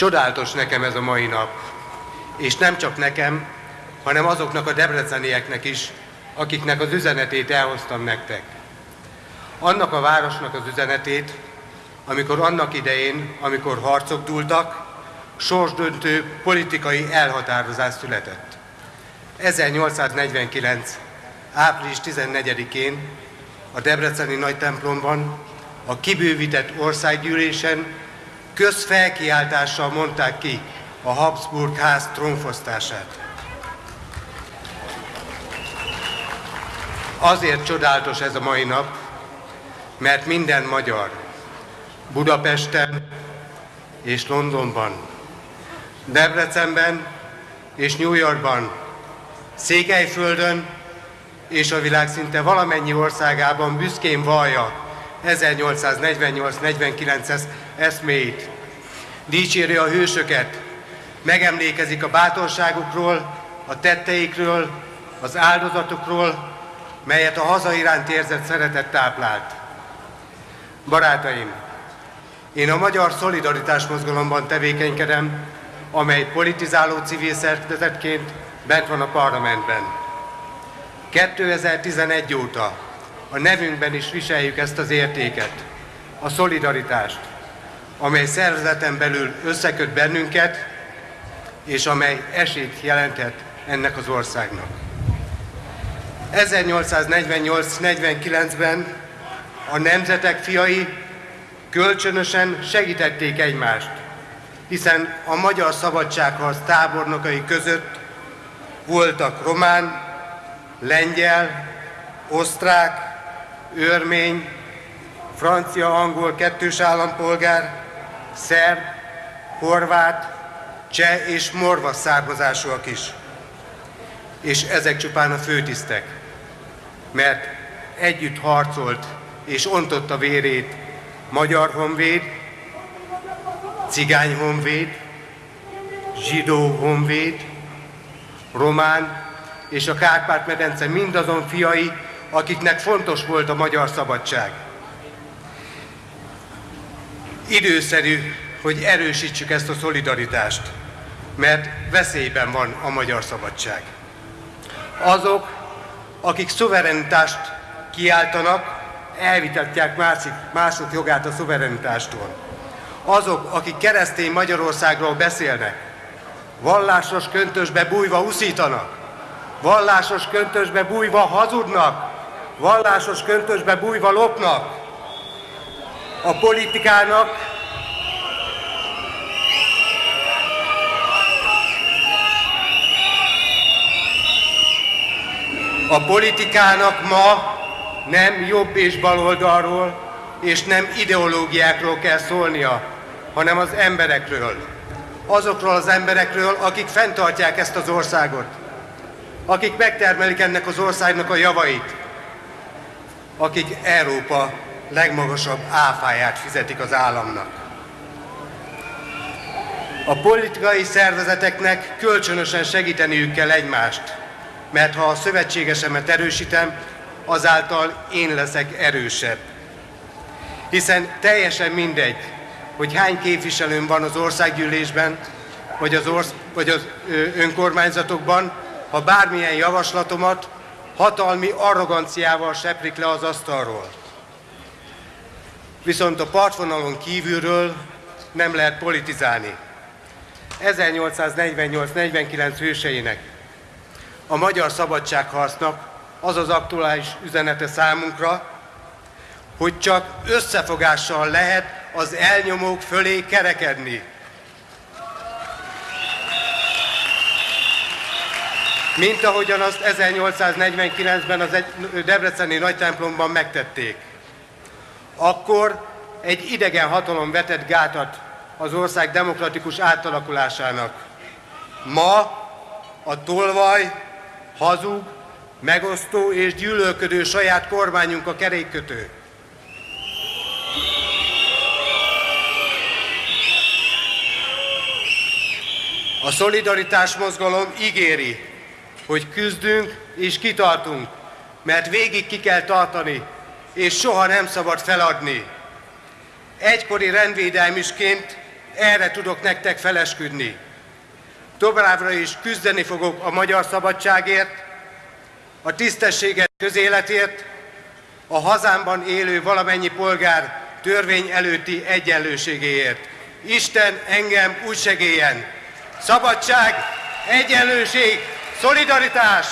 Csodálatos nekem ez a mai nap, és nem csak nekem, hanem azoknak a debrecenieknek is, akiknek az üzenetét elhoztam nektek. Annak a városnak az üzenetét, amikor annak idején, amikor harcok dúltak, sorsdöntő politikai elhatározás született. 1849. április 14-én a Debreceni nagy templomban, a kibővített országgyűlésen közfelkiáltással mondták ki a Habsburg ház trónfosztását. Azért csodálatos ez a mai nap, mert minden magyar Budapesten és Londonban, Debrecenben és New Yorkban, Székelyföldön és a világ szinte valamennyi országában büszkén vallja 1848-49-es eszméit. Dicséri a hősöket, megemlékezik a bátorságukról, a tetteikről, az áldozatokról, melyet a haza iránt érzett szeretet táplált. Barátaim, én a Magyar Szolidaritás Mozgalomban tevékenykedem, amely politizáló civil szervezetként bent van a parlamentben. 2011 óta a nevünkben is viseljük ezt az értéket, a szolidaritást, amely szervezeten belül összeköt bennünket, és amely esélyt jelenthet ennek az országnak. 1848-49-ben a nemzetek fiai kölcsönösen segítették egymást, hiszen a magyar szabadságharc tábornokai között voltak román, lengyel, osztrák, örmény, francia-angol kettős állampolgár, szerb, horvát, cseh és morva származásúak is. És ezek csupán a főtisztek, mert együtt harcolt és ontotta vérét magyar honvéd, cigány honvéd, zsidó honvéd, román és a Kárpát-medence mindazon fiai, akiknek fontos volt a magyar szabadság. Időszerű, hogy erősítsük ezt a szolidaritást, mert veszélyben van a magyar szabadság. Azok, akik szuverenitást kiáltanak, elvitatják másik, mások jogát a szuverenitástól. Azok, akik keresztény Magyarországról beszélnek, vallásos köntösbe bújva uszítanak, vallásos köntösbe bújva hazudnak, vallásos köntösbe bújva lopnak. A politikának A politikának ma nem jobb és baloldalról, és nem ideológiákról kell szólnia, hanem az emberekről. Azokról az emberekről, akik fenntartják ezt az országot, akik megtermelik ennek az országnak a javait, akik Európa legmagasabb áfáját fizetik az államnak. A politikai szervezeteknek kölcsönösen segíteniük kell egymást, mert ha a szövetségesemet erősítem, azáltal én leszek erősebb. Hiszen teljesen mindegy, hogy hány képviselőm van az országgyűlésben, vagy az, orsz, vagy az önkormányzatokban, ha bármilyen javaslatomat hatalmi arroganciával seprik le az asztalról. Viszont a partvonalon kívülről nem lehet politizálni. 1848-49 hőseinek, a magyar szabadságharcnak az az aktuális üzenete számunkra, hogy csak összefogással lehet az elnyomók fölé kerekedni. Mint ahogyan azt 1849-ben az egy Debreceni nagy templomban megtették. Akkor egy idegen hatalom vetett gátat az ország demokratikus átalakulásának. Ma a tolvaj, hazug, megosztó és gyűlölködő saját kormányunk a kerékkötő. A szolidaritás mozgalom ígéri, hogy küzdünk és kitartunk, mert végig ki kell tartani, és soha nem szabad feladni. Egykori rendvédelmisként erre tudok nektek felesküdni. Továbbra is küzdeni fogok a magyar szabadságért, a tisztességes közéletért, a hazámban élő valamennyi polgár törvény előtti egyenlőségéért. Isten engem úgy segélyen. Szabadság, egyenlőség, szolidaritás,